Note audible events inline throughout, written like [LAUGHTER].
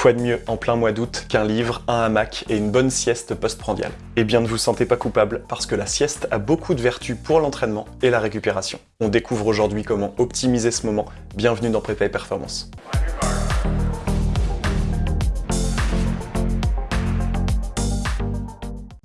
Quoi de mieux en plein mois d'août qu'un livre, un hamac et une bonne sieste postprandiale? Eh bien ne vous sentez pas coupable parce que la sieste a beaucoup de vertus pour l'entraînement et la récupération. On découvre aujourd'hui comment optimiser ce moment. Bienvenue dans Prépa et Performance.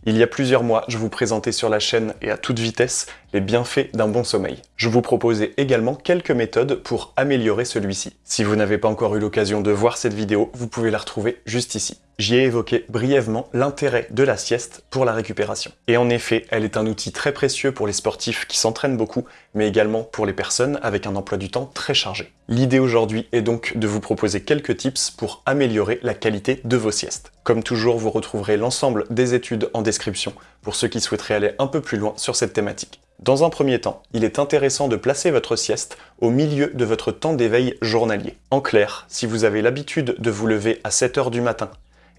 Il y a plusieurs mois, je vous présentais sur la chaîne et à toute vitesse les bienfaits d'un bon sommeil. Je vous proposais également quelques méthodes pour améliorer celui-ci. Si vous n'avez pas encore eu l'occasion de voir cette vidéo, vous pouvez la retrouver juste ici. J'y ai évoqué brièvement l'intérêt de la sieste pour la récupération. Et en effet, elle est un outil très précieux pour les sportifs qui s'entraînent beaucoup, mais également pour les personnes avec un emploi du temps très chargé. L'idée aujourd'hui est donc de vous proposer quelques tips pour améliorer la qualité de vos siestes. Comme toujours, vous retrouverez l'ensemble des études en description pour ceux qui souhaiteraient aller un peu plus loin sur cette thématique. Dans un premier temps, il est intéressant de placer votre sieste au milieu de votre temps d'éveil journalier. En clair, si vous avez l'habitude de vous lever à 7h du matin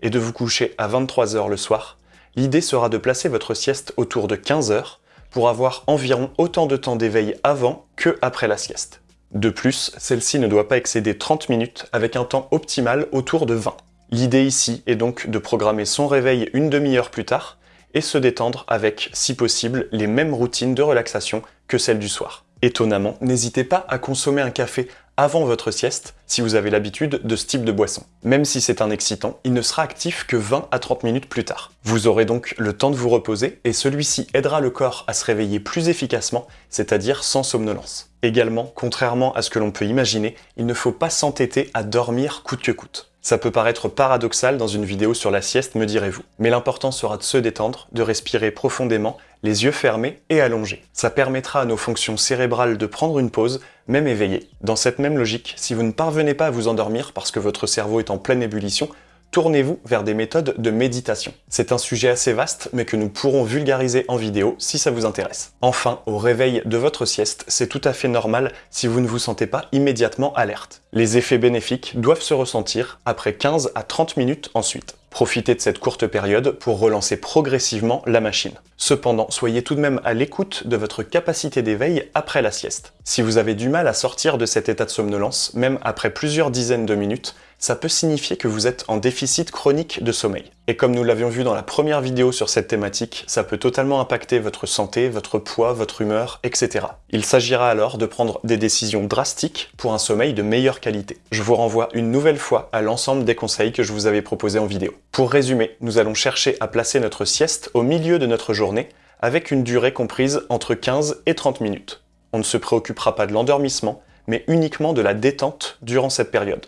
et de vous coucher à 23h le soir, l'idée sera de placer votre sieste autour de 15h pour avoir environ autant de temps d'éveil avant que après la sieste. De plus, celle-ci ne doit pas excéder 30 minutes avec un temps optimal autour de 20. L'idée ici est donc de programmer son réveil une demi-heure plus tard et se détendre avec, si possible, les mêmes routines de relaxation que celles du soir. Étonnamment, n'hésitez pas à consommer un café avant votre sieste si vous avez l'habitude de ce type de boisson. Même si c'est un excitant, il ne sera actif que 20 à 30 minutes plus tard. Vous aurez donc le temps de vous reposer et celui-ci aidera le corps à se réveiller plus efficacement, c'est-à-dire sans somnolence. Également, contrairement à ce que l'on peut imaginer, il ne faut pas s'entêter à dormir coûte que coûte. Ça peut paraître paradoxal dans une vidéo sur la sieste, me direz-vous. Mais l'important sera de se détendre, de respirer profondément, les yeux fermés et allongés. Ça permettra à nos fonctions cérébrales de prendre une pause, même éveillées. Dans cette même logique, si vous ne parvenez pas à vous endormir parce que votre cerveau est en pleine ébullition, tournez-vous vers des méthodes de méditation. C'est un sujet assez vaste, mais que nous pourrons vulgariser en vidéo si ça vous intéresse. Enfin, au réveil de votre sieste, c'est tout à fait normal si vous ne vous sentez pas immédiatement alerte. Les effets bénéfiques doivent se ressentir après 15 à 30 minutes ensuite. Profitez de cette courte période pour relancer progressivement la machine. Cependant, soyez tout de même à l'écoute de votre capacité d'éveil après la sieste. Si vous avez du mal à sortir de cet état de somnolence, même après plusieurs dizaines de minutes, ça peut signifier que vous êtes en déficit chronique de sommeil. Et comme nous l'avions vu dans la première vidéo sur cette thématique, ça peut totalement impacter votre santé, votre poids, votre humeur, etc. Il s'agira alors de prendre des décisions drastiques pour un sommeil de meilleure qualité. Je vous renvoie une nouvelle fois à l'ensemble des conseils que je vous avais proposés en vidéo. Pour résumer, nous allons chercher à placer notre sieste au milieu de notre journée avec une durée comprise entre 15 et 30 minutes. On ne se préoccupera pas de l'endormissement, mais uniquement de la détente durant cette période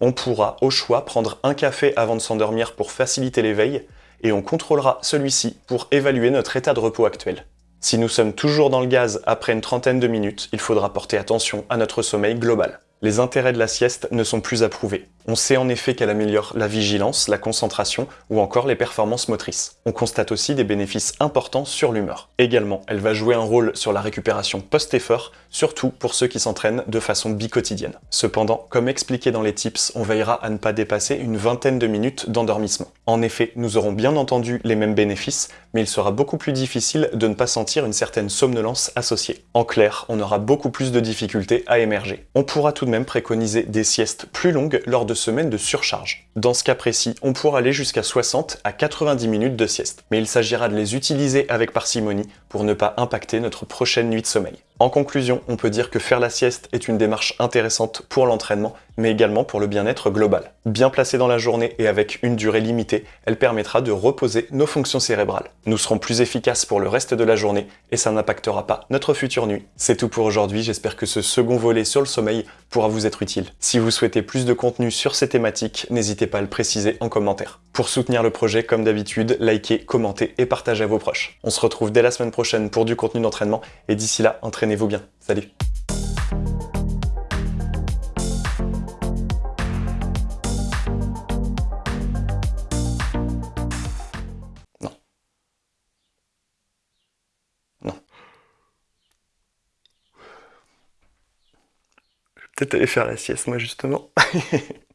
on pourra au choix prendre un café avant de s'endormir pour faciliter l'éveil, et on contrôlera celui-ci pour évaluer notre état de repos actuel. Si nous sommes toujours dans le gaz après une trentaine de minutes, il faudra porter attention à notre sommeil global les intérêts de la sieste ne sont plus approuvés. On sait en effet qu'elle améliore la vigilance, la concentration ou encore les performances motrices. On constate aussi des bénéfices importants sur l'humeur. Également, elle va jouer un rôle sur la récupération post-effort, surtout pour ceux qui s'entraînent de façon bicotidienne. Cependant, comme expliqué dans les tips, on veillera à ne pas dépasser une vingtaine de minutes d'endormissement. En effet, nous aurons bien entendu les mêmes bénéfices, mais il sera beaucoup plus difficile de ne pas sentir une certaine somnolence associée. En clair, on aura beaucoup plus de difficultés à émerger. On pourra tout même préconiser des siestes plus longues lors de semaines de surcharge. Dans ce cas précis, on pourra aller jusqu'à 60 à 90 minutes de sieste, mais il s'agira de les utiliser avec parcimonie pour ne pas impacter notre prochaine nuit de sommeil. En conclusion, on peut dire que faire la sieste est une démarche intéressante pour l'entraînement, mais également pour le bien-être global. Bien placée dans la journée et avec une durée limitée, elle permettra de reposer nos fonctions cérébrales. Nous serons plus efficaces pour le reste de la journée et ça n'impactera pas notre future nuit. C'est tout pour aujourd'hui, j'espère que ce second volet sur le sommeil pourra vous être utile. Si vous souhaitez plus de contenu sur ces thématiques, n'hésitez pas à le préciser en commentaire. Pour soutenir le projet, comme d'habitude, likez, commentez et partagez à vos proches. On se retrouve dès la semaine prochaine pour du contenu d'entraînement et d'ici là, entraînez vous bien. Salut Non. Non. Je vais peut-être aller faire la sieste, moi, justement. [LAUGHS]